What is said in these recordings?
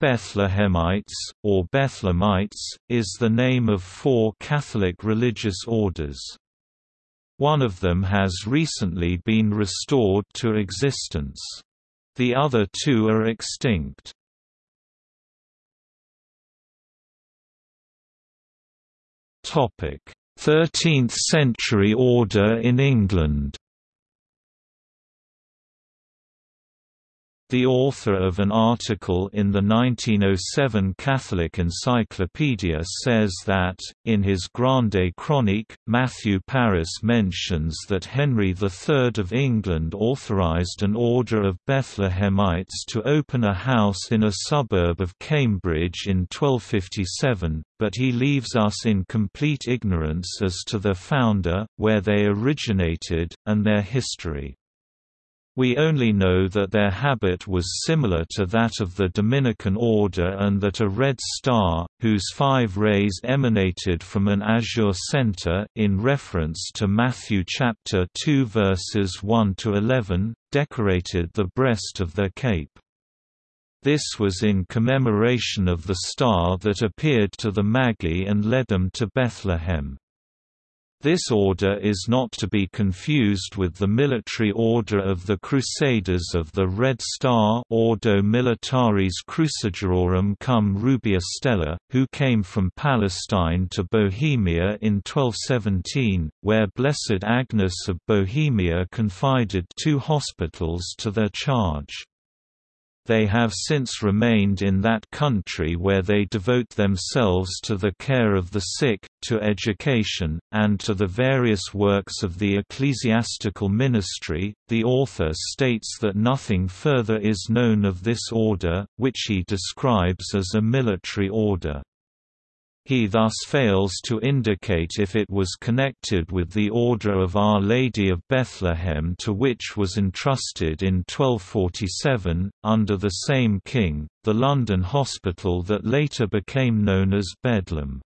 Bethlehemites, or Bethlehemites, is the name of four Catholic religious orders. One of them has recently been restored to existence. The other two are extinct. Topic: 13th century order in England. The author of an article in the 1907 Catholic Encyclopedia says that, in his Grande Chronique, Matthew Paris mentions that Henry III of England authorised an order of Bethlehemites to open a house in a suburb of Cambridge in 1257, but he leaves us in complete ignorance as to their founder, where they originated, and their history. We only know that their habit was similar to that of the Dominican order and that a red star, whose five rays emanated from an azure center in reference to Matthew chapter 2 verses 1 to 11, decorated the breast of their cape. This was in commemoration of the star that appeared to the Magi and led them to Bethlehem. This order is not to be confused with the military order of the Crusaders of the Red Star Ordo Militaris Crucigerorum cum Rubea Stella, who came from Palestine to Bohemia in 1217, where Blessed Agnes of Bohemia confided two hospitals to their charge. They have since remained in that country where they devote themselves to the care of the sick, to education, and to the various works of the ecclesiastical ministry. The author states that nothing further is known of this order, which he describes as a military order. He thus fails to indicate if it was connected with the Order of Our Lady of Bethlehem to which was entrusted in 1247, under the same king, the London hospital that later became known as Bedlam.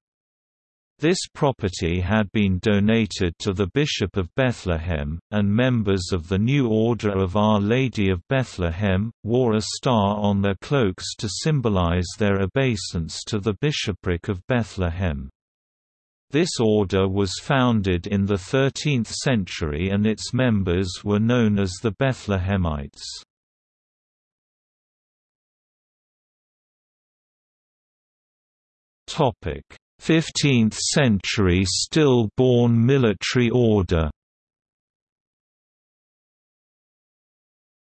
This property had been donated to the Bishop of Bethlehem, and members of the New Order of Our Lady of Bethlehem, wore a star on their cloaks to symbolize their obeisance to the bishopric of Bethlehem. This order was founded in the 13th century and its members were known as the Bethlehemites. Topic 15th century still-born military order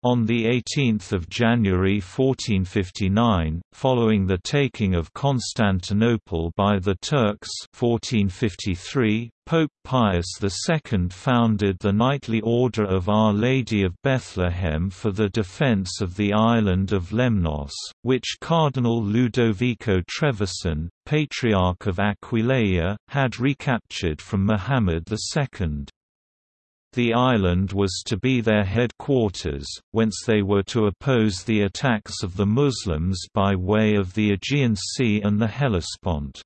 On 18 January 1459, following the taking of Constantinople by the Turks 1453, Pope Pius II founded the Knightly Order of Our Lady of Bethlehem for the defense of the island of Lemnos, which Cardinal Ludovico Trevisan, Patriarch of Aquileia, had recaptured from Muhammad II. The island was to be their headquarters, whence they were to oppose the attacks of the Muslims by way of the Aegean Sea and the Hellespont.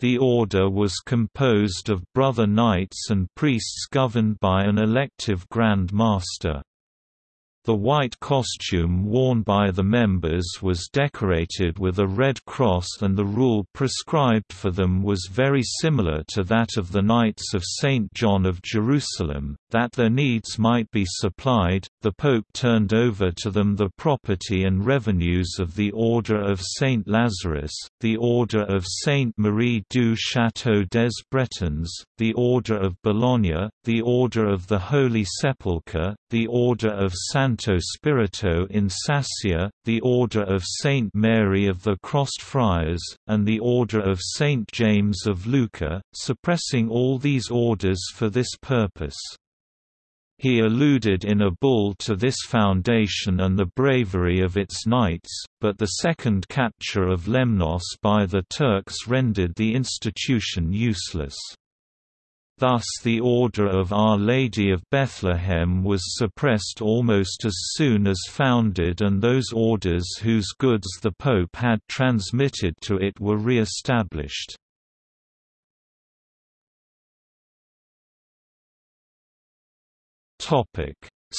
The order was composed of brother knights and priests governed by an elective Grand Master. The white costume worn by the members was decorated with a red cross and the rule prescribed for them was very similar to that of the Knights of St. John of Jerusalem, that their needs might be supplied, the Pope turned over to them the property and revenues of the Order of St. Lazarus, the Order of St. Marie du Château des Bretons, the Order of Bologna, the Order of the Holy Sepulchre, the Order of San Santo Spirito in Sassia, the Order of Saint Mary of the Crossed Friars, and the Order of Saint James of Lucca, suppressing all these orders for this purpose. He alluded in a bull to this foundation and the bravery of its knights, but the second capture of Lemnos by the Turks rendered the institution useless. Thus the Order of Our Lady of Bethlehem was suppressed almost as soon as founded and those orders whose goods the Pope had transmitted to it were re-established. Topic: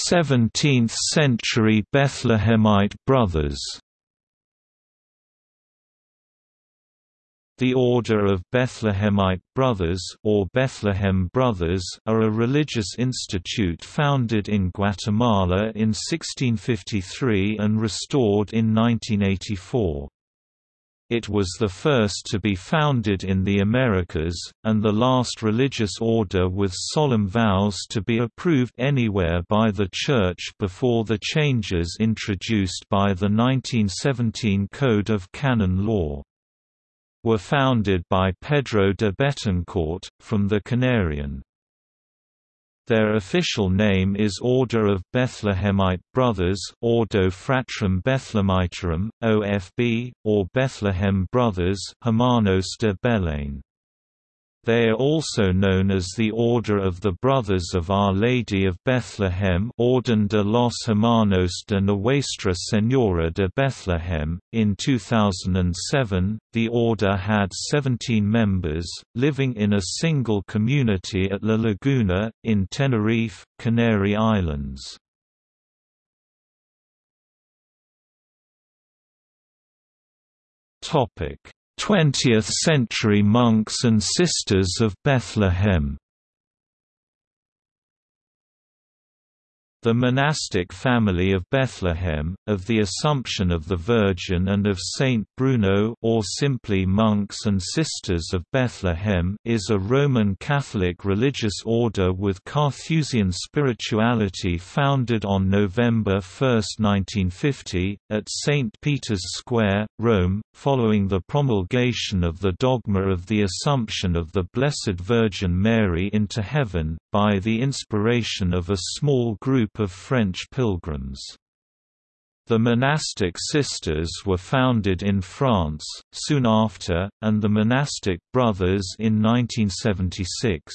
17th century Bethlehemite brothers. The Order of Bethlehemite Brothers or Bethlehem Brothers are a religious institute founded in Guatemala in 1653 and restored in 1984. It was the first to be founded in the Americas, and the last religious order with solemn vows to be approved anywhere by the Church before the changes introduced by the 1917 Code of Canon Law were founded by Pedro de Betancourt, from the Canarian. Their official name is Order of Bethlehemite Brothers Ordo Fratrum Bethlehemitarum, OFB, or Bethlehem Brothers Hermanos de Belén. They are also known as the Order of the Brothers of Our Lady of Bethlehem Orden de los Hermanos de Nuestra Señora de Bethlehem. In 2007, the order had 17 members, living in a single community at La Laguna, in Tenerife, Canary Islands. Topic 20th-century monks and sisters of Bethlehem The monastic family of Bethlehem, of the Assumption of the Virgin and of Saint Bruno or simply Monks and Sisters of Bethlehem is a Roman Catholic religious order with Carthusian spirituality founded on November 1, 1950, at St. Peter's Square, Rome, following the promulgation of the dogma of the Assumption of the Blessed Virgin Mary into heaven, by the inspiration of a small group of French pilgrims. The monastic sisters were founded in France, soon after, and the monastic brothers in 1976.